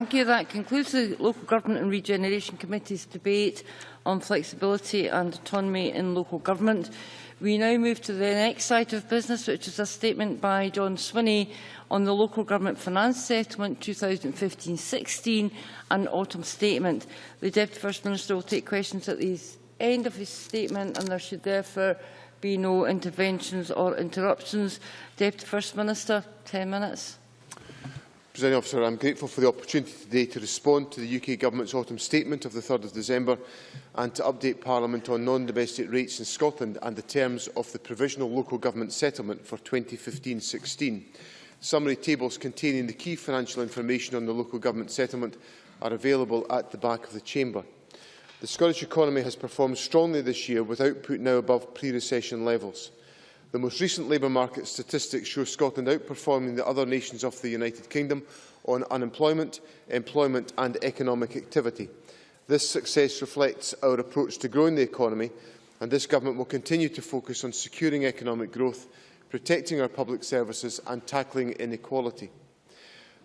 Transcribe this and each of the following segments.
Thank you. That concludes the Local Government and Regeneration Committee's debate on flexibility and autonomy in local government. We now move to the next item of business, which is a statement by John Swinney on the Local Government Finance Settlement 2015-16 and Autumn Statement. The Deputy First Minister will take questions at the end of his statement and there should therefore be no interventions or interruptions. Deputy First Minister, 10 minutes. Presiding officer, I am grateful for the opportunity today to respond to the UK Government's autumn statement of the 3rd of December and to update Parliament on non-domestic rates in Scotland and the terms of the Provisional Local Government Settlement for 2015-16. Summary tables containing the key financial information on the local government settlement are available at the back of the chamber. The Scottish economy has performed strongly this year with output now above pre-recession levels. The most recent labour market statistics show Scotland outperforming the other nations of the United Kingdom on unemployment, employment and economic activity. This success reflects our approach to growing the economy and this government will continue to focus on securing economic growth, protecting our public services and tackling inequality.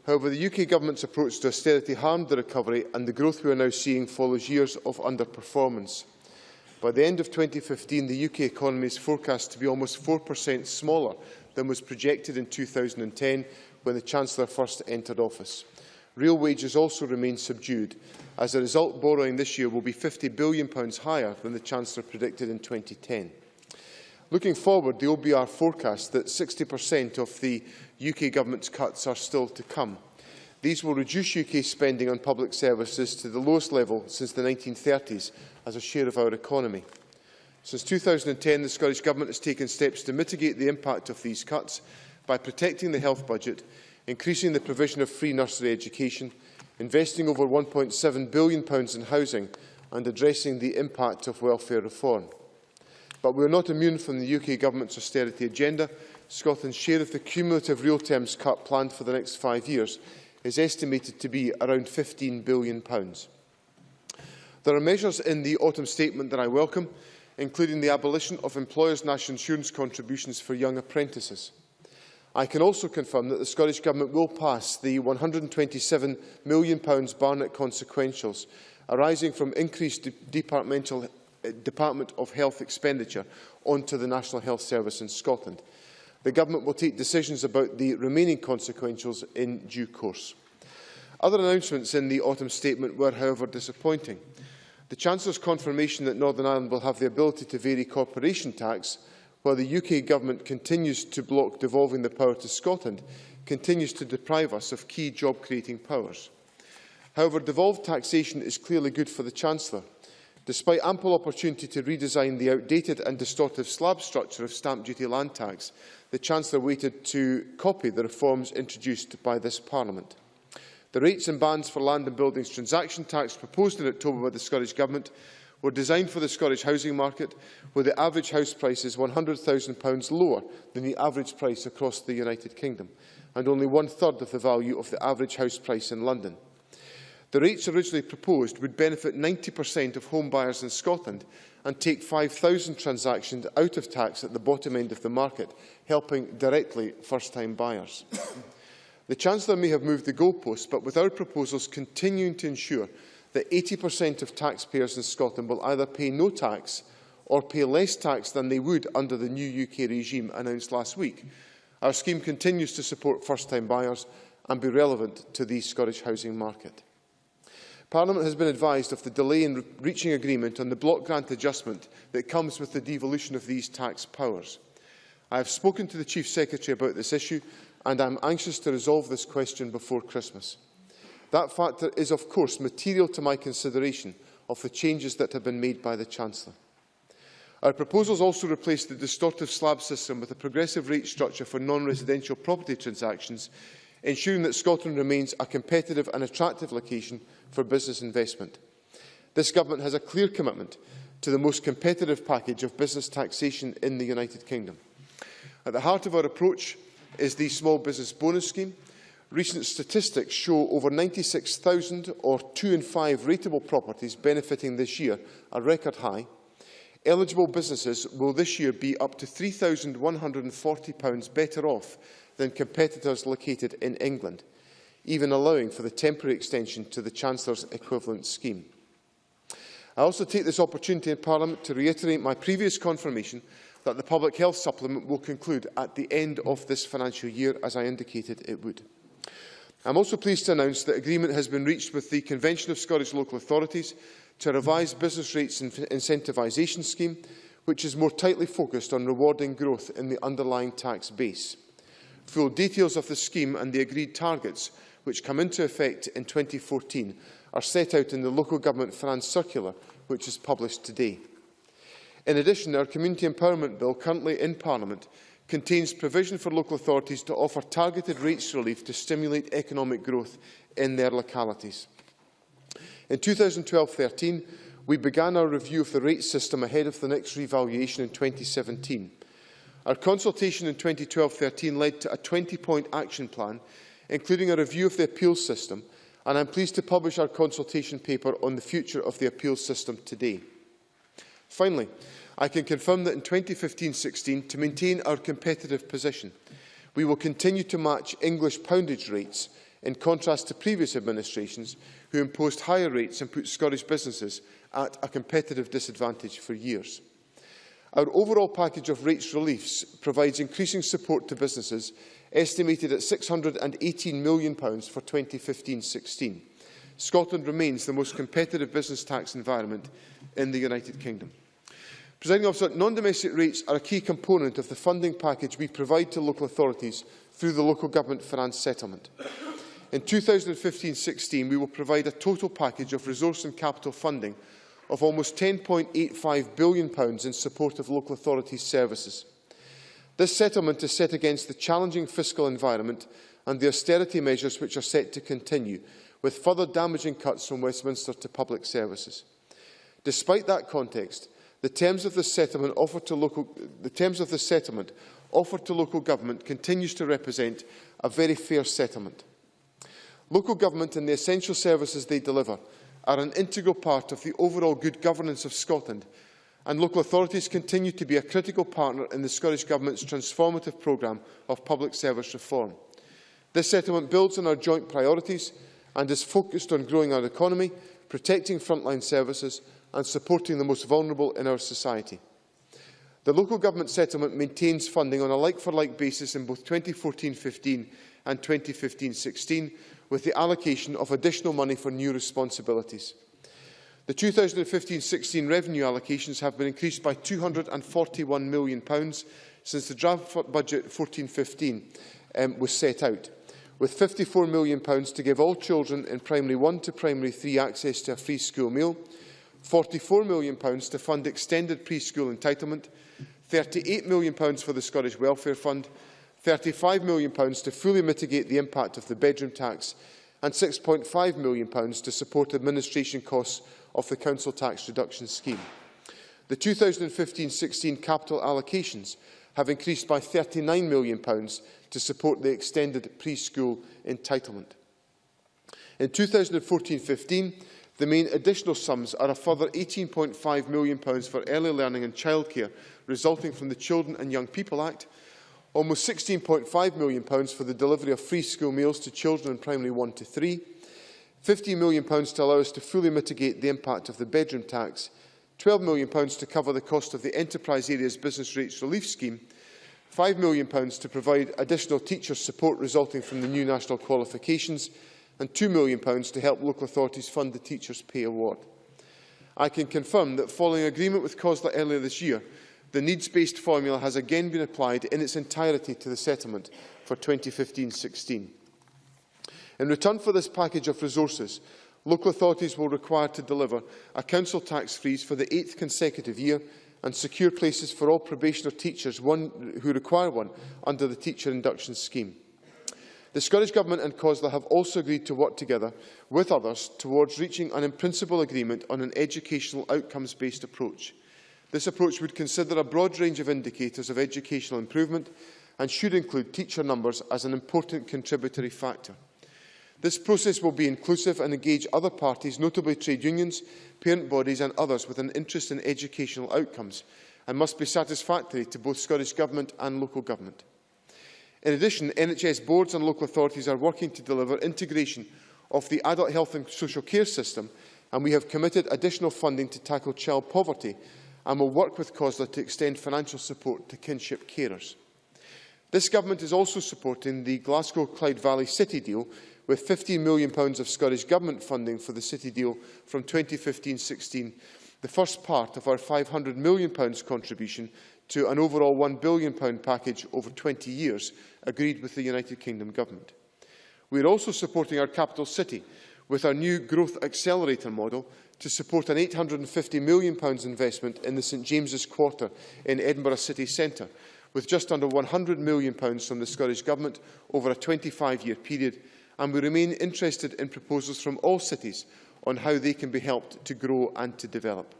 However, the UK Government's approach to austerity harmed the recovery and the growth we are now seeing follows years of underperformance. By the end of 2015, the UK economy is forecast to be almost 4% smaller than was projected in 2010 when the Chancellor first entered office. Real wages also remain subdued. As a result, borrowing this year will be £50 billion higher than the Chancellor predicted in 2010. Looking forward, the OBR forecasts that 60% of the UK Government's cuts are still to come. These will reduce UK spending on public services to the lowest level since the 1930s as a share of our economy. Since 2010, the Scottish Government has taken steps to mitigate the impact of these cuts by protecting the health budget, increasing the provision of free nursery education, investing over £1.7 billion in housing and addressing the impact of welfare reform. But we are not immune from the UK Government's austerity agenda. Scotland's share of the cumulative real terms cut planned for the next five years is estimated to be around £15 billion. There are measures in the autumn statement that I welcome, including the abolition of employers' national insurance contributions for young apprentices. I can also confirm that the Scottish Government will pass the £127 million Barnett consequentials arising from increased de departmental, uh, Department of Health expenditure onto the National Health Service in Scotland. The Government will take decisions about the remaining consequentials in due course. Other announcements in the autumn statement were, however, disappointing. The Chancellor's confirmation that Northern Ireland will have the ability to vary corporation tax while the UK Government continues to block devolving the power to Scotland continues to deprive us of key job-creating powers. However, devolved taxation is clearly good for the Chancellor. Despite ample opportunity to redesign the outdated and distortive slab structure of stamp duty land tax, the Chancellor waited to copy the reforms introduced by this Parliament. The rates and bands for land and buildings transaction tax proposed in October by the Scottish Government were designed for the Scottish housing market, where the average house price is £100,000 lower than the average price across the United Kingdom, and only one-third of the value of the average house price in London. The rates originally proposed would benefit 90% of home buyers in Scotland and take 5,000 transactions out of tax at the bottom end of the market, helping directly first-time buyers. The Chancellor may have moved the goalposts, but with our proposals continuing to ensure that 80% of taxpayers in Scotland will either pay no tax or pay less tax than they would under the new UK regime announced last week. Our scheme continues to support first-time buyers and be relevant to the Scottish housing market. Parliament has been advised of the delay in re reaching agreement on the block grant adjustment that comes with the devolution of these tax powers. I have spoken to the Chief Secretary about this issue and I am anxious to resolve this question before Christmas. That factor is, of course, material to my consideration of the changes that have been made by the Chancellor. Our proposals also replace the distortive slab system with a progressive rate structure for non-residential property transactions, ensuring that Scotland remains a competitive and attractive location for business investment. This Government has a clear commitment to the most competitive package of business taxation in the United Kingdom. At the heart of our approach is the Small Business Bonus Scheme. Recent statistics show over 96,000 or 2 in 5 rateable properties benefiting this year, a record high. Eligible businesses will this year be up to £3,140 better off than competitors located in England. even allowing for the temporary extension to the Chancellor's equivalent scheme. I also take this opportunity in Parliament to reiterate my previous confirmation that the Public Health Supplement will conclude at the end of this financial year, as I indicated it would. I am also pleased to announce that agreement has been reached with the Convention of Scottish Local Authorities to revise business rates and incentivisation scheme, which is more tightly focused on rewarding growth in the underlying tax base. Full details of the scheme and the agreed targets, which come into effect in 2014, are set out in the Local Government Finance Circular, which is published today. In addition, our Community Empowerment Bill, currently in Parliament, contains provision for local authorities to offer targeted rates relief to stimulate economic growth in their localities. In 2012-13, we began our review of the rate system ahead of the next revaluation in 2017. Our consultation in 2012-13 led to a 20-point action plan, including a review of the appeals system, and I'm pleased to publish our consultation paper on the future of the appeals system today. Finally, I can confirm that in 2015-16, to maintain our competitive position, we will continue to match English poundage rates in contrast to previous administrations who imposed higher rates and put Scottish businesses at a competitive disadvantage for years. Our overall package of rates reliefs provides increasing support to businesses, estimated at £618 million for 2015-16. Scotland remains the most competitive business tax environment in the United Kingdom. Presiding officer, non-domestic rates are a key component of the funding package we provide to local authorities through the Local Government Finance Settlement. In 2015-16, we will provide a total package of resource and capital funding of almost £10.85 billion in support of local authorities' services. This settlement is set against the challenging fiscal environment and the austerity measures which are set to continue, with further damaging cuts from Westminster to public services. Despite that context, the terms of the settlement offered to local, the terms of the settlement offered to local government continues to represent a very fair settlement. Local government and the essential services they deliver are an integral part of the overall good governance of Scotland, and local authorities continue to be a critical partner in the Scottish Government's transformative programme of public service reform. This settlement builds on our joint priorities and is focused on growing our economy, protecting frontline services and supporting the most vulnerable in our society. The local government settlement maintains funding on a like-for-like -like basis in both 2014-15 and 2015-16, with the allocation of additional money for new responsibilities. The 2015-16 revenue allocations have been increased by £241 million since the draft budget 14-15 um, was set out, with £54 million to give all children in primary 1 to primary 3 access to a free school meal, £44 million to fund extended preschool entitlement, £38 million for the Scottish Welfare Fund, £35 million to fully mitigate the impact of the bedroom tax and £6.5 million to support administration costs of the Council Tax Reduction Scheme. The 2015-16 capital allocations have increased by £39 million to support the extended preschool entitlement. In 2014-15, The main additional sums are a further £18.5 million for early learning and childcare resulting from the Children and Young People Act, almost £16.5 million for the delivery of free school meals to children in primary 1 to 3, £50 million to allow us to fully mitigate the impact of the bedroom tax, £12 million to cover the cost of the Enterprise Areas Business Rates Relief Scheme, £5 million to provide additional teacher support resulting from the new national qualifications, and £2 million to help local authorities fund the Teachers' Pay Award. I can confirm that following agreement with COSLA earlier this year, the needs-based formula has again been applied in its entirety to the settlement for 2015-16. In return for this package of resources, local authorities will require to deliver a council tax freeze for the eighth consecutive year and secure places for all probationer teachers one, who require one under the teacher induction scheme. The Scottish Government and COSLA have also agreed to work together with others towards reaching an in-principle agreement on an educational outcomes-based approach. This approach would consider a broad range of indicators of educational improvement and should include teacher numbers as an important contributory factor. This process will be inclusive and engage other parties, notably trade unions, parent bodies and others with an interest in educational outcomes and must be satisfactory to both Scottish Government and local government. In addition, NHS boards and local authorities are working to deliver integration of the adult health and social care system and we have committed additional funding to tackle child poverty and will work with COSLA to extend financial support to kinship carers. This government is also supporting the Glasgow-Clyde Valley City deal with £15 million of Scottish Government funding for the City deal from 2015-16, the first part of our £500 million contribution to an overall £1 billion package over 20 years agreed with the United Kingdom Government. We are also supporting our capital city with our new Growth Accelerator model to support an £850 million investment in the St James's Quarter in Edinburgh City Centre, with just under £100 million from the Scottish Government over a 25-year period and we remain interested in proposals from all cities on how they can be helped to grow and to develop.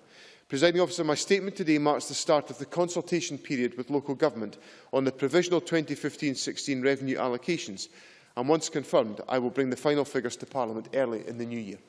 Presiding officer, my statement today marks the start of the consultation period with local government on the provisional 2015-16 revenue allocations and once confirmed I will bring the final figures to Parliament early in the new year.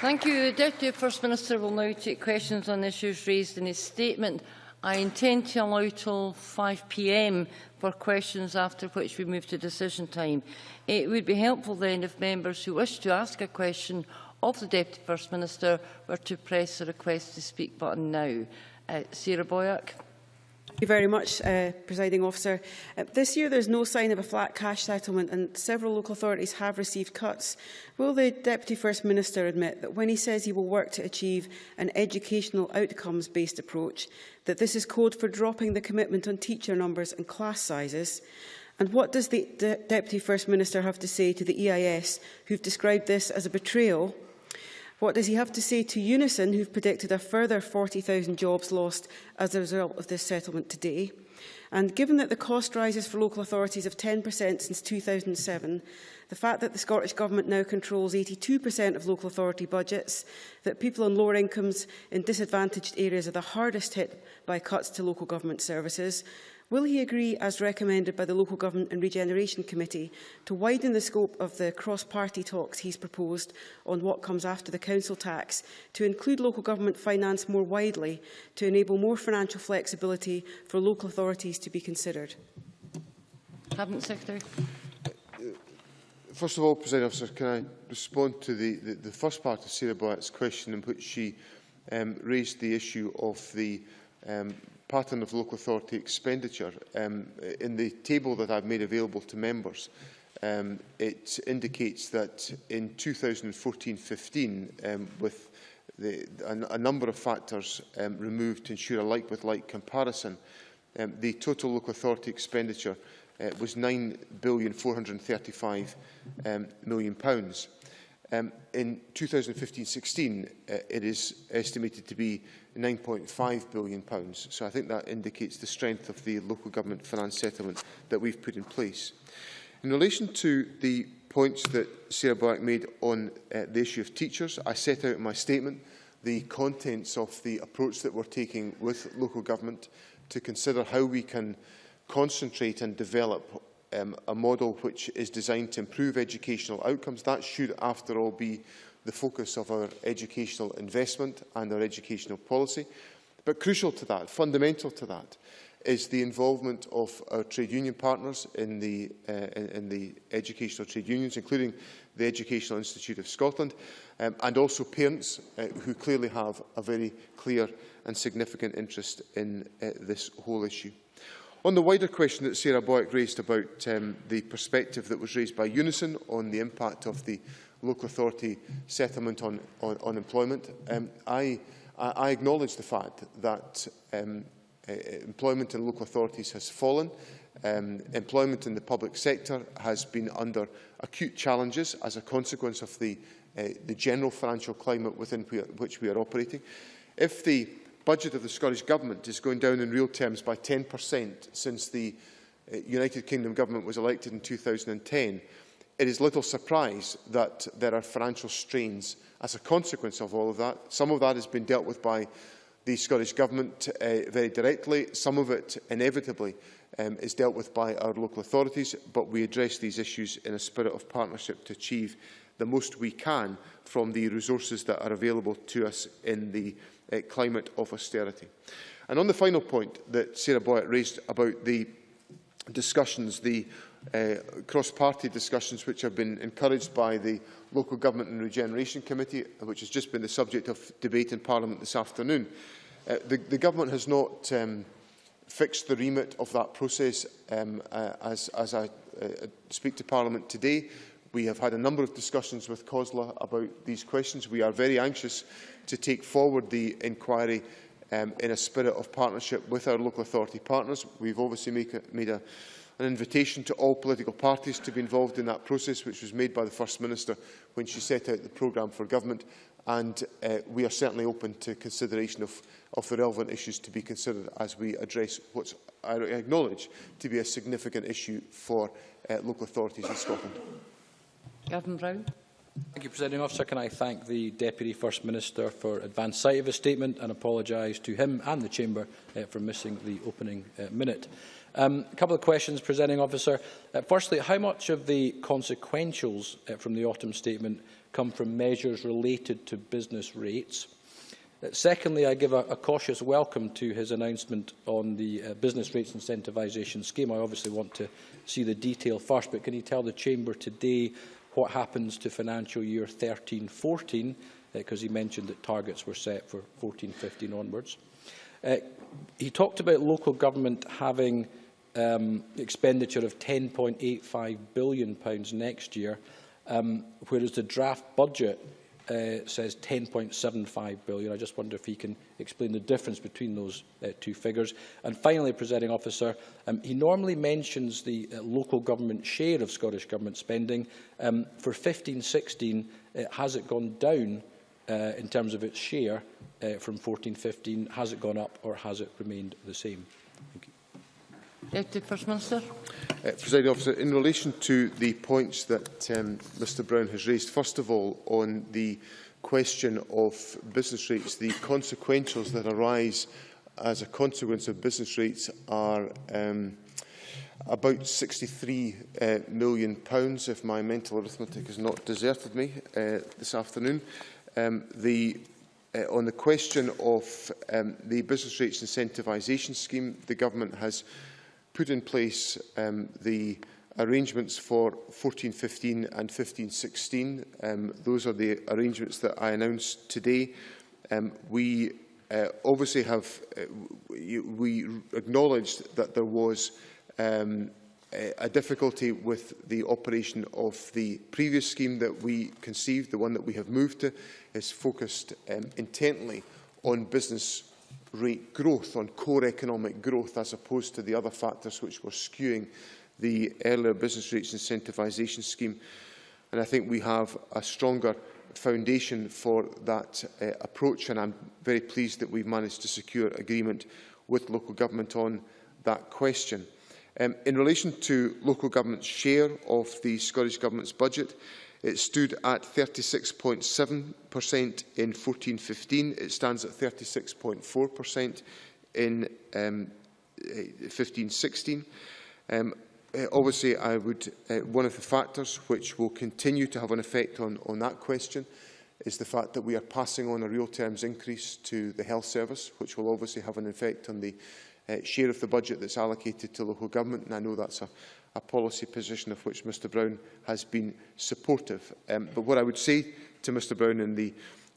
Thank you. The Deputy First Minister will now take questions on issues raised in his statement. I intend to allow till 5pm for questions after which we move to decision time. It would be helpful then if members who wish to ask a question of the Deputy First Minister were to press the request to speak button now. Uh, Sarah Boyack. Thank you very much, uh, Presiding Officer. Uh, this year there is no sign of a flat cash settlement and several local authorities have received cuts. Will the Deputy First Minister admit that when he says he will work to achieve an educational outcomes-based approach, that this is code for dropping the commitment on teacher numbers and class sizes? And what does the De Deputy First Minister have to say to the EIS, who've described this as a betrayal What does he have to say to Unison, who've predicted a further 40,000 jobs lost as a result of this settlement today? And given that the cost rises for local authorities of 10% since 2007, the fact that the Scottish Government now controls 82% of local authority budgets, that people on lower incomes in disadvantaged areas are the hardest hit by cuts to local government services, Will he agree, as recommended by the Local Government and Regeneration Committee, to widen the scope of the cross-party talks he's proposed on what comes after the council tax to include local government finance more widely to enable more financial flexibility for local authorities to be considered? Cabinet Secretary. First of all, President Officer, can I respond to the, the, the first part of Sarah Blatt's question in which she um, raised the issue of the um, pattern of local authority expenditure. Um, in the table that I've made available to members, um, it indicates that in 2014-15, um, with the, a, a number of factors um, removed to ensure a like-with-like -like comparison, um, the total local authority expenditure uh, was £9,435 um, million. Pounds. Um, in 2015-16, uh, it is estimated to be £9.5 billion. Pounds. So I think that indicates the strength of the local government finance settlement that we've put in place. In relation to the points that Sarah Black made on uh, the issue of teachers, I set out in my statement the contents of the approach that we're taking with local government to consider how we can concentrate and develop um, a model which is designed to improve educational outcomes. That should, after all, be the focus of our educational investment and our educational policy. But crucial to that, fundamental to that, is the involvement of our trade union partners in the, uh, in, in the educational trade unions, including the Educational Institute of Scotland, um, and also parents uh, who clearly have a very clear and significant interest in uh, this whole issue. On the wider question that Sarah Boyack raised about um, the perspective that was raised by Unison on the impact of the local authority settlement on, on, on employment, um, I, I acknowledge the fact that um, uh, employment in local authorities has fallen. Um, employment in the public sector has been under acute challenges as a consequence of the, uh, the general financial climate within which we are operating. If the budget of the Scottish Government is going down in real terms by 10% since the uh, United Kingdom Government was elected in 2010, it is little surprise that there are financial strains as a consequence of all of that. Some of that has been dealt with by the Scottish Government uh, very directly, some of it inevitably um, is dealt with by our local authorities, but we address these issues in a spirit of partnership to achieve the most we can from the resources that are available to us in the uh, climate of austerity. And on the final point that Sarah Boyett raised about the discussions, the uh, cross-party discussions which have been encouraged by the Local Government and Regeneration Committee, which has just been the subject of debate in Parliament this afternoon. Uh, the, the Government has not um, uh, fixed the remit of that process um, uh, as, as I uh, speak to Parliament today. We have had a number of discussions with COSLA about these questions. We are very anxious to take forward the inquiry um, in a spirit of partnership with our local authority partners. We've obviously make a, made a, an invitation to all political parties to be involved in that process, which was made by the First Minister when she set out the programme for government. And uh, we are certainly open to consideration of, of the relevant issues to be considered as we address what I acknowledge to be a significant issue for uh, local authorities in Scotland. Gavin Brown. Thank you, Presiding Officer. Can I thank the Deputy First Minister for advance sight of his statement and apologise to him and the Chamber uh, for missing the opening uh, minute. Um, a couple of questions, Presiding Officer. Uh, firstly, how much of the consequentials uh, from the autumn statement come from measures related to business rates? Secondly, I give a, a cautious welcome to his announcement on the uh, business rates incentivisation scheme. I obviously want to see the detail first, but can he tell the Chamber today what happens to financial year 13-14, because uh, he mentioned that targets were set for 14-15 onwards. Uh, he talked about local government having um, expenditure of £10.85 billion pounds next year, um, whereas the draft budget uh, says 10.75 billion. I just wonder if he can explain the difference between those uh, two figures. And finally, presiding officer, um, he normally mentions the uh, local government share of Scottish Government spending. Um, for 15-16, uh, has it gone down uh, in terms of its share uh, from 14-15? Has it gone up or has it remained the same? Thank you. Deputy First Minister. Uh, Presiding officer, in relation to the points that um, Mr Brown has raised, first of all, on the question of business rates, the consequentials that arise as a consequence of business rates are um, about £63 uh, million, pounds, if my mental arithmetic has not deserted me uh, this afternoon. Um, the, uh, on the question of um, the business rates incentivisation scheme, the government has put in place um, the arrangements for 14-15 and 15-16. Um, those are the arrangements that I announced today. Um, we uh, obviously have, uh, we acknowledged that there was um, a difficulty with the operation of the previous scheme that we conceived, the one that we have moved to, is focused um, intently on business rate growth, on core economic growth, as opposed to the other factors which were skewing the earlier business rates incentivisation scheme. And I think we have a stronger foundation for that uh, approach, and I'm very pleased that we've managed to secure agreement with local government on that question. Um, in relation to local government's share of the Scottish Government's budget, it stood at 36.7 percent in 14-15. It stands at 36.4% in 15-16. Um, uh, obviously, I would, uh, one of the factors which will continue to have an effect on, on that question is the fact that we are passing on a real terms increase to the health service, which will obviously have an effect on the uh, share of the budget that's allocated to local government. And I know that's a, a policy position of which Mr Brown has been supportive. Um, but what I would say to Mr Brown in the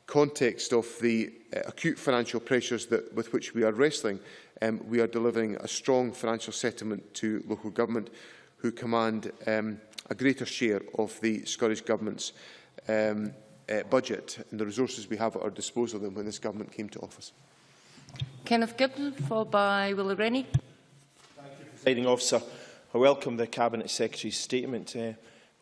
context of the uh, acute financial pressures that, with which we are wrestling, um, we are delivering a strong financial settlement to local government who command um, a greater share of the Scottish Government's um, uh, budget and the resources we have at our disposal than when this government came to office. Kenneth Gibbon, followed by Willie Rennie. Thank you, Presiding Officer. I welcome the Cabinet Secretary's statement. Uh,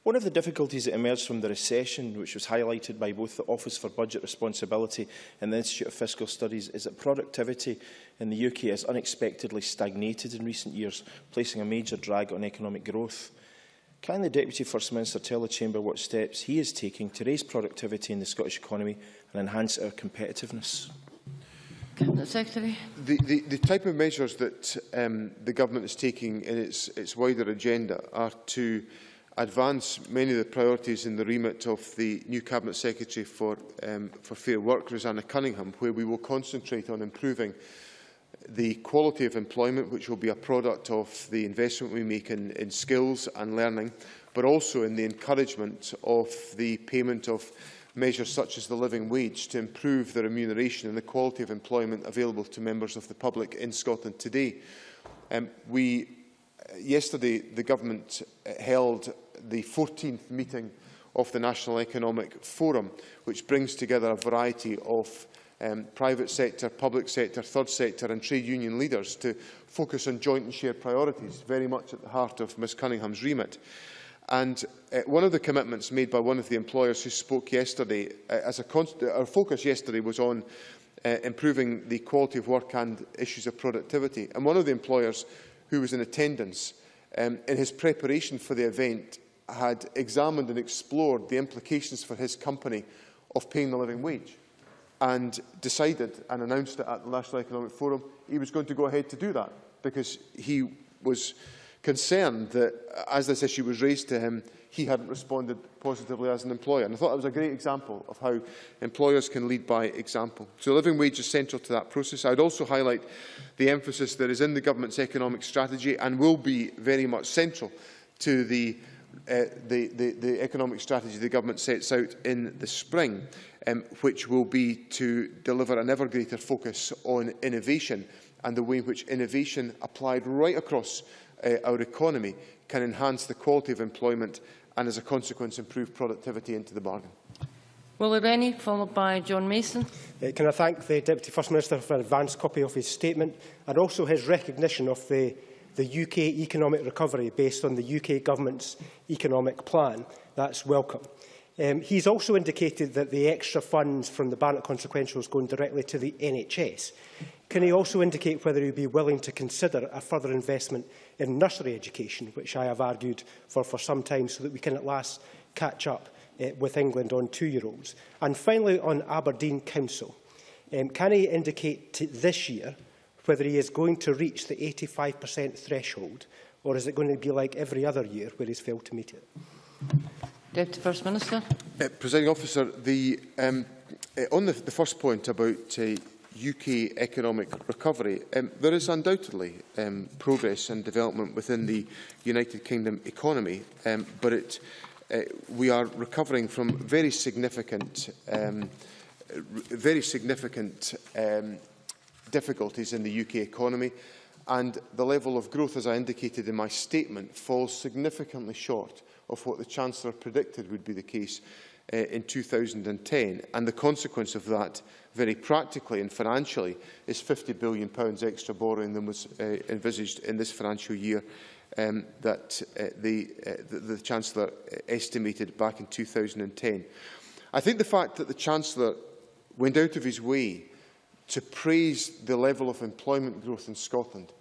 one of the difficulties that emerged from the recession, which was highlighted by both the Office for Budget Responsibility and the Institute of Fiscal Studies, is that productivity in the UK has unexpectedly stagnated in recent years, placing a major drag on economic growth. Can the Deputy First Minister tell the Chamber what steps he is taking to raise productivity in the Scottish economy and enhance our competitiveness? Cabinet Secretary. The, the, the type of measures that um, the government is taking in its, its wider agenda are to advance many of the priorities in the remit of the new Cabinet Secretary for, um, for Fair Work, Roseanna Cunningham, where we will concentrate on improving the quality of employment, which will be a product of the investment we make in, in skills and learning, but also in the encouragement of the payment of measures such as the living wage to improve the remuneration and the quality of employment available to members of the public in Scotland today. Um, we, yesterday, the Government held the 14th meeting of the National Economic Forum, which brings together a variety of um, private sector, public sector, third sector and trade union leaders to focus on joint and shared priorities, very much at the heart of Ms Cunningham's remit. And uh, one of the commitments made by one of the employers who spoke yesterday, uh, as a our focus yesterday was on uh, improving the quality of work and issues of productivity. And one of the employers who was in attendance um, in his preparation for the event had examined and explored the implications for his company of paying the living wage and decided and announced it at the National Economic Forum he was going to go ahead to do that because he was concerned that as this issue was raised to him, he hadn't responded positively as an employer. And I thought that was a great example of how employers can lead by example. So living wage is central to that process. I would also highlight the emphasis that is in the government's economic strategy and will be very much central to the, uh, the, the, the economic strategy the government sets out in the spring, um, which will be to deliver an ever greater focus on innovation and the way in which innovation applied right across uh, our economy can enhance the quality of employment and, as a consequence, improve productivity into the bargain. Will Rennie, followed by John Mason. Uh, can I thank the Deputy First Minister for an advanced copy of his statement and also his recognition of the, the UK economic recovery based on the UK Government's economic plan. That's welcome. Um, he's also indicated that the extra funds from the Barnett consequential is going directly to the NHS. Can he also indicate whether he would be willing to consider a further investment in nursery education, which I have argued for for some time, so that we can at last catch up uh, with England on two-year-olds? And finally, on Aberdeen Council, um, can he indicate this year whether he is going to reach the 85% threshold or is it going to be like every other year where he's failed to meet it? Deputy First Minister. Uh, Presiding officer, the, um, uh, on the, the first point about uh, UK economic recovery, um, there is undoubtedly um, progress and development within the United Kingdom economy, um, but it, uh, we are recovering from very significant um, very significant um, difficulties in the UK economy, and the level of growth, as I indicated in my statement, falls significantly short of what the Chancellor predicted would be the case uh, in 2010. And the consequence of that, very practically and financially, is £50 billion pounds extra borrowing than was uh, envisaged in this financial year um, that uh, the, uh, the, the Chancellor estimated back in 2010. I think the fact that the Chancellor went out of his way to praise the level of employment growth in Scotland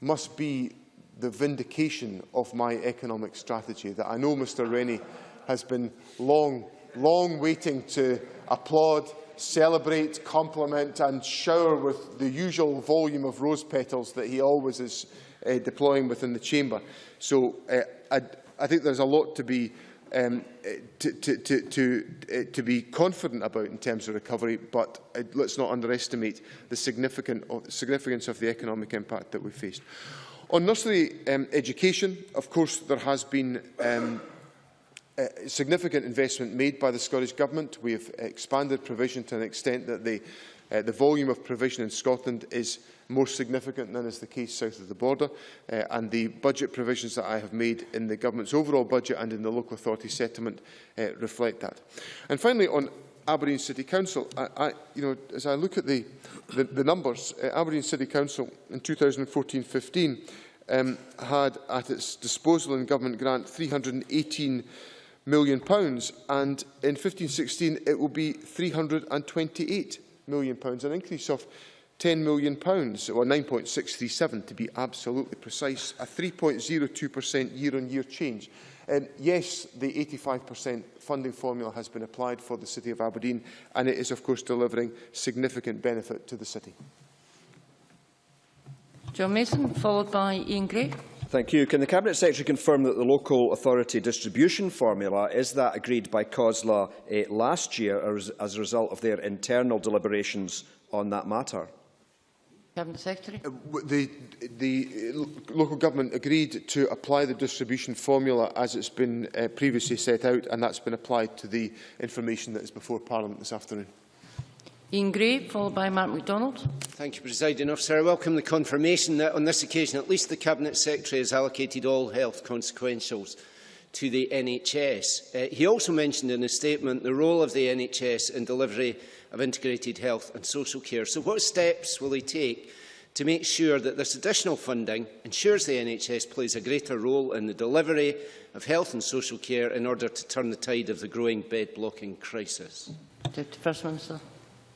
must be the vindication of my economic strategy that I know Mr Rennie has been long, long waiting to applaud, celebrate, compliment and shower with the usual volume of rose petals that he always is uh, deploying within the chamber. So uh, I, I think there's a lot to be um, eh, to, to, to, to, uh, to be confident about in terms of recovery, but uh, let's not underestimate the significant, uh, significance of the economic impact that we faced. On nursery um, education, of course, there has been um, significant investment made by the Scottish Government. We have expanded provision to an extent that the uh, the volume of provision in Scotland is more significant than is the case south of the border, uh, and the budget provisions that I have made in the Government's overall budget and in the local authority settlement uh, reflect that. And finally, on Aberdeen City Council, I, I, you know, as I look at the, the, the numbers, uh, Aberdeen City Council in 2014-15 um, had at its disposal in government grant 318 million pounds, and in 15-16 it will be 328 million, pounds, an increase of 10 million, pounds, or 9.637 to be absolutely precise, a 3.02% year-on-year change. Um, yes, the 85% funding formula has been applied for the City of Aberdeen, and it is, of course, delivering significant benefit to the City. John Mason, followed by Ian Gray. Thank you. Can the Cabinet Secretary confirm that the local authority distribution formula is that agreed by COSLA eh, last year as, as a result of their internal deliberations on that matter? Cabinet Secretary. Uh, The, the uh, local government agreed to apply the distribution formula as it's been uh, previously set out, and that's been applied to the information that is before Parliament this afternoon. Ian Gray, followed by Mark MacDonald. Thank you, Presiding Officer. I welcome the confirmation that on this occasion at least the Cabinet Secretary has allocated all health consequentials to the NHS. Uh, he also mentioned in his statement the role of the NHS in delivery of integrated health and social care. So what steps will he take to make sure that this additional funding ensures the NHS plays a greater role in the delivery of health and social care in order to turn the tide of the growing bed-blocking crisis? Deputy First Minister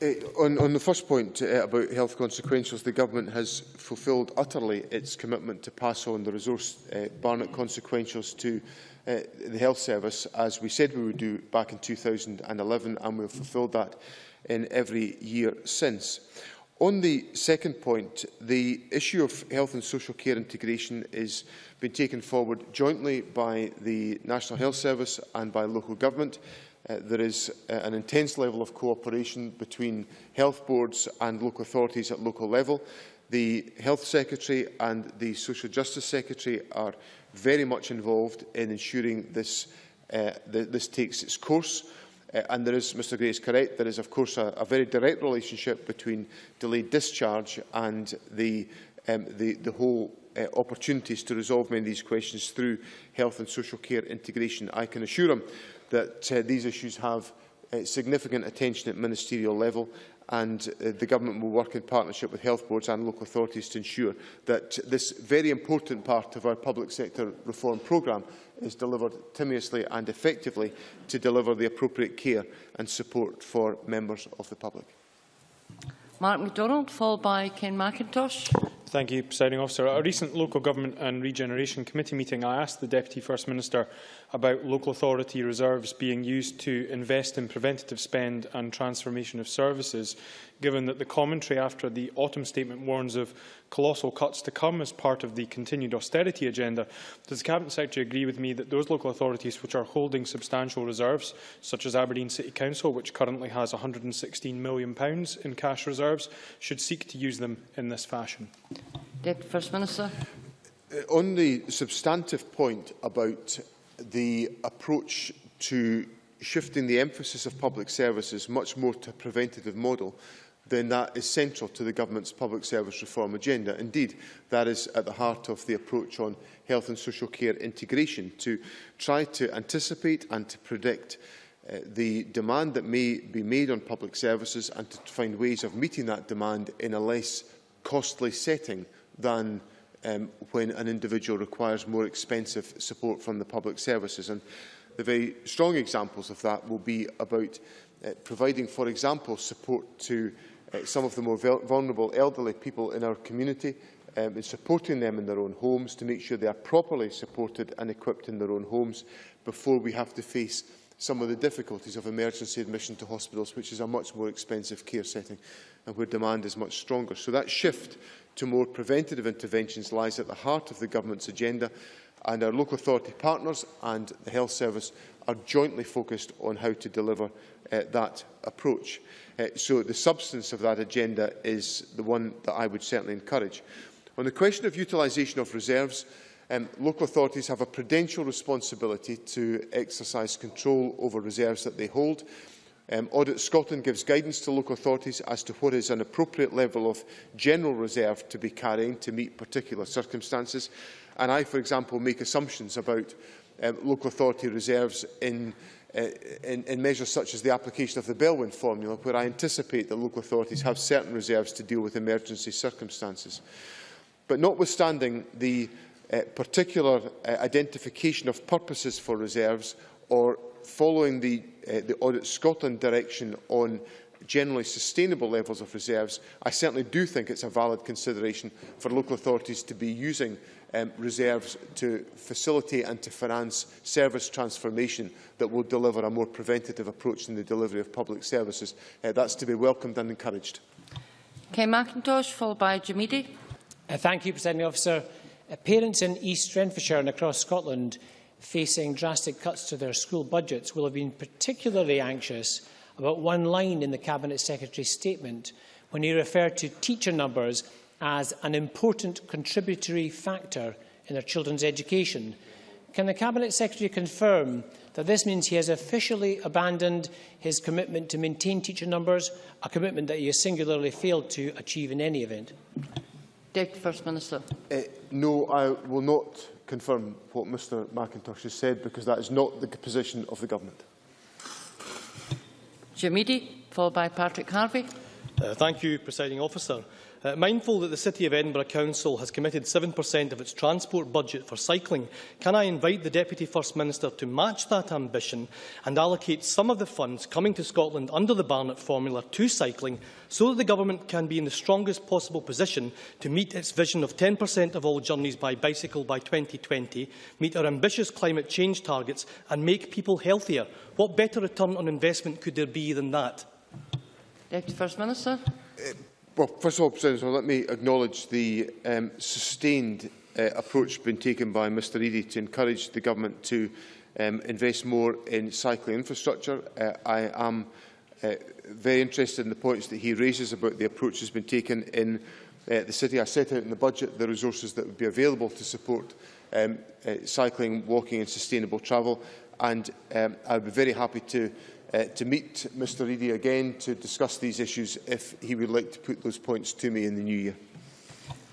uh, on, on the first point uh, about health consequentials, the government has fulfilled utterly its commitment to pass on the resource uh, Barnett consequentials to uh, the health service, as we said we would do back in 2011, and we've fulfilled that in every year since. On the second point, the issue of health and social care integration is being taken forward jointly by the National Health Service and by local government. Uh, there is uh, an intense level of cooperation between health boards and local authorities at local level. The Health Secretary and the Social Justice Secretary are very much involved in ensuring this, uh, th this takes its course. Uh, and there is, Mr Gray is correct, there is of course a, a very direct relationship between delayed discharge and the, um, the, the whole uh, opportunities to resolve many of these questions through health and social care integration. I can assure him that uh, these issues have uh, significant attention at ministerial level and uh, the government will work in partnership with health boards and local authorities to ensure that this very important part of our public sector reform programme is delivered timiously and effectively to deliver the appropriate care and support for members of the public. Mark MacDonald, followed by Ken McIntosh. Thank you, Presiding Officer. At a recent Local Government and Regeneration Committee meeting, I asked the Deputy First Minister about local authority reserves being used to invest in preventative spend and transformation of services, given that the commentary after the autumn statement warns of colossal cuts to come as part of the continued austerity agenda. Does the Cabinet Secretary agree with me that those local authorities which are holding substantial reserves, such as Aberdeen City Council, which currently has £116 million in cash reserves, should seek to use them in this fashion? Deputy First Minister. Uh, on the substantive point about the approach to shifting the emphasis of public services much more to a preventative model, then that is central to the government's public service reform agenda. Indeed, that is at the heart of the approach on health and social care integration, to try to anticipate and to predict uh, the demand that may be made on public services and to find ways of meeting that demand in a less costly setting than um, when an individual requires more expensive support from the public services. And the very strong examples of that will be about uh, providing, for example, support to uh, some of the more vulnerable elderly people in our community um, and supporting them in their own homes to make sure they are properly supported and equipped in their own homes before we have to face some of the difficulties of emergency admission to hospitals, which is a much more expensive care setting and where demand is much stronger. So that shift to more preventative interventions lies at the heart of the government's agenda and our local authority partners and the health service are jointly focused on how to deliver uh, that approach. Uh, so the substance of that agenda is the one that I would certainly encourage. On the question of utilisation of reserves, um, local authorities have a prudential responsibility to exercise control over reserves that they hold. Um, Audit Scotland gives guidance to local authorities as to what is an appropriate level of general reserve to be carrying to meet particular circumstances. And I, for example, make assumptions about um, local authority reserves in uh, in, in measures such as the application of the Bellwin formula, where I anticipate that local authorities have certain reserves to deal with emergency circumstances. But notwithstanding the uh, particular uh, identification of purposes for reserves or following the, uh, the Audit Scotland direction on generally sustainable levels of reserves, I certainly do think it's a valid consideration for local authorities to be using um, reserves to facilitate and to finance service transformation that will deliver a more preventative approach in the delivery of public services. Uh, that's to be welcomed and encouraged. Ken Macintosh, followed by Jim Eadie. Uh, thank you, President Officer. Parents in East Renfrewshire and across Scotland facing drastic cuts to their school budgets will have been particularly anxious about one line in the Cabinet Secretary's statement when he referred to teacher numbers as an important contributory factor in their children's education. Can the Cabinet Secretary confirm that this means he has officially abandoned his commitment to maintain teacher numbers, a commitment that he has singularly failed to achieve in any event? Deputy First Minister. Uh, no, I will not confirm what Mr McIntosh has said because that is not the position of the government. Jamidi, followed by Patrick Harvey. Uh, thank you, Presiding Officer. Uh, mindful that the City of Edinburgh Council has committed 7% of its transport budget for cycling, can I invite the Deputy First Minister to match that ambition and allocate some of the funds coming to Scotland under the Barnett formula to cycling so that the Government can be in the strongest possible position to meet its vision of 10% of all journeys by bicycle by 2020, meet our ambitious climate change targets and make people healthier? What better return on investment could there be than that? Deputy First Minister. Uh, Well, first of all, let me acknowledge the um, sustained uh, approach being taken by Mr Eadie to encourage the Government to um, invest more in cycling infrastructure. Uh, I am uh, very interested in the points that he raises about the approach that has been taken in uh, the City. I set out in the budget the resources that would be available to support um, uh, cycling, walking and sustainable travel. And um, I would be very happy to uh, to meet Mr Eadie again to discuss these issues if he would like to put those points to me in the new year.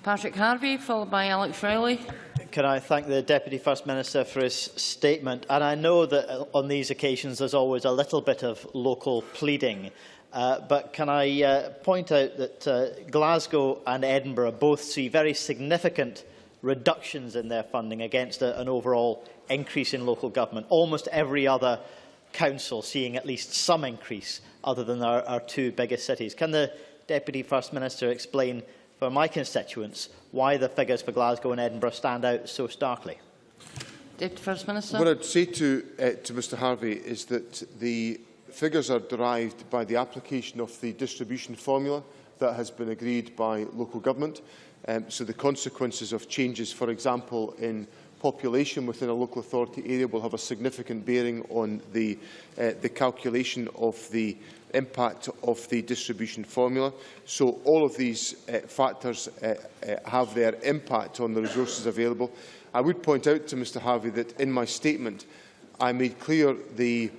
Patrick Harvie, followed by Alex Rowley. Can I thank the Deputy First Minister for his statement? And I know that uh, on these occasions there's always a little bit of local pleading. Uh, but can I uh, point out that uh, Glasgow and Edinburgh both see very significant reductions in their funding against a, an overall increase in local government. Almost every other Council seeing at least some increase other than our, our two biggest cities. Can the Deputy First Minister explain for my constituents why the figures for Glasgow and Edinburgh stand out so starkly? Deputy First Minister. What I'd say to, uh, to Mr Harvie is that the figures are derived by the application of the distribution formula that has been agreed by local government. Um, so the consequences of changes, for example, in population within a local authority area will have a significant bearing on the, uh, the calculation of the impact of the distribution formula. So all of these uh, factors uh, uh, have their impact on the resources available. I would point out to Mr Harvie that in my statement I made clear the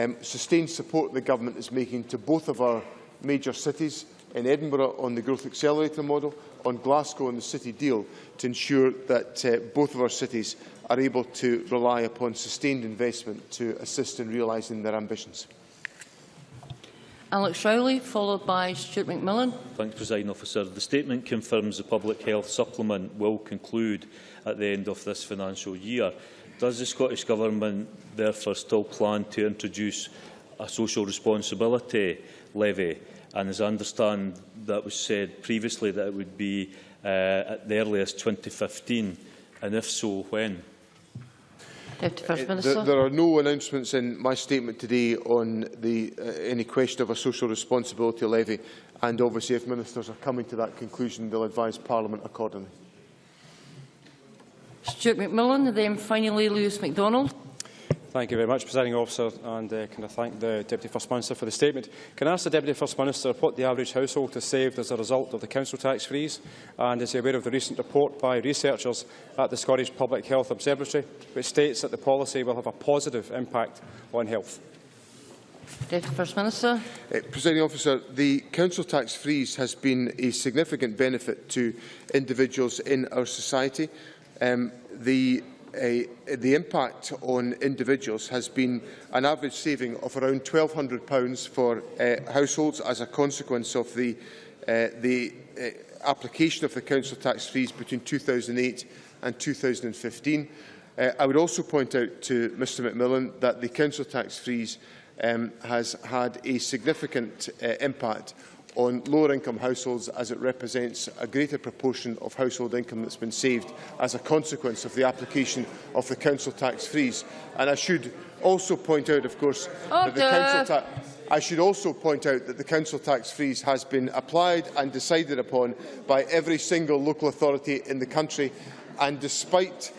um, sustained support the Government is making to both of our major cities in Edinburgh on the Growth Accelerator model, on Glasgow on the City deal to ensure that uh, both of our cities are able to rely upon sustained investment to assist in realising their ambitions. Alex Rowley, followed by Stuart McMillan. Thanks, President Officer. The statement confirms the Public Health Supplement will conclude at the end of this financial year. Does the Scottish Government therefore still plan to introduce a social responsibility levy And as I understand, that was said previously that it would be uh, at the earliest 2015. And if so, when? Deputy First Minister. Uh, there, there are no announcements in my statement today on the, uh, any question of a social responsibility levy. And obviously, if ministers are coming to that conclusion, they'll advise Parliament accordingly. Stuart McMillan, then finally Lewis MacDonald. Thank you very much, Presiding Officer, and uh, can I thank the Deputy First Minister for the statement. Can I ask the Deputy First Minister what the average household has saved as a result of the council tax freeze, and is he aware of the recent report by researchers at the Scottish Public Health Observatory, which states that the policy will have a positive impact on health? Deputy First Minister. Uh, Presiding officer, the council tax freeze has been a significant benefit to individuals in our society. Um, the uh, the impact on individuals has been an average saving of around £1,200 for uh, households as a consequence of the, uh, the uh, application of the council tax freeze between 2008 and 2015. Uh, I would also point out to Mr McMillan that the council tax freeze um, has had a significant uh, impact on lower income households as it represents a greater proportion of household income that's been saved as a consequence of the application of the council tax freeze. And I should also point out, of course, that the council tax I should also point out that the council tax freeze has been applied and decided upon by every single local authority in the country and despite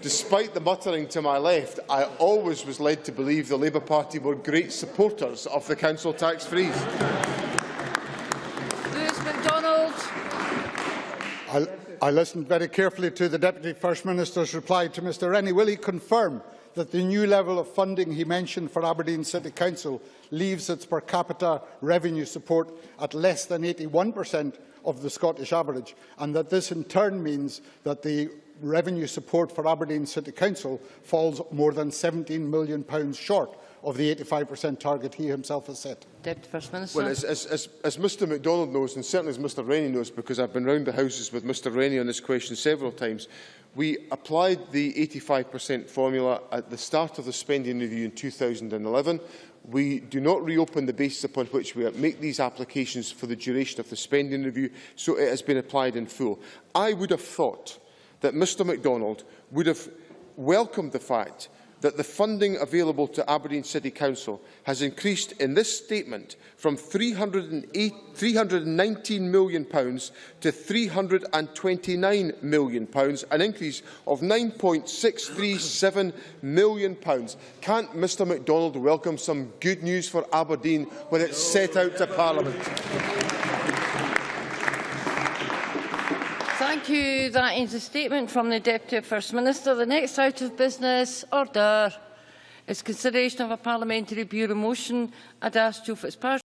Despite the muttering to my left, I always was led to believe the Labour Party were great supporters of the council tax freeze. I, I listened very carefully to the Deputy First Minister's reply to Mr Rennie. Will he confirm that the new level of funding he mentioned for Aberdeen City Council leaves its per capita revenue support at less than 81% of the Scottish average, and that this in turn means that the revenue support for Aberdeen City Council falls more than £17 million short of the 85% target he himself has set. Deputy First Minister. Well, as, as, as, as Mr MacDonald knows, and certainly as Mr Rennie knows, because I've been round the houses with Mr Rennie on this question several times, we applied the 85% formula at the start of the spending review in 2011. We do not reopen the basis upon which we make these applications for the duration of the spending review, so it has been applied in full. I would have thought that Mr MacDonald would have welcomed the fact that the funding available to Aberdeen City Council has increased in this statement from £319 million pounds to £329 million, pounds, an increase of £9.637 million. Pounds. Can't Mr MacDonald welcome some good news for Aberdeen when it's set out to Parliament? Thank you. That the statement from the Deputy First Minister. The next out of business order is consideration of a parliamentary bureau motion. I'd ask Joe Fitzpatrick.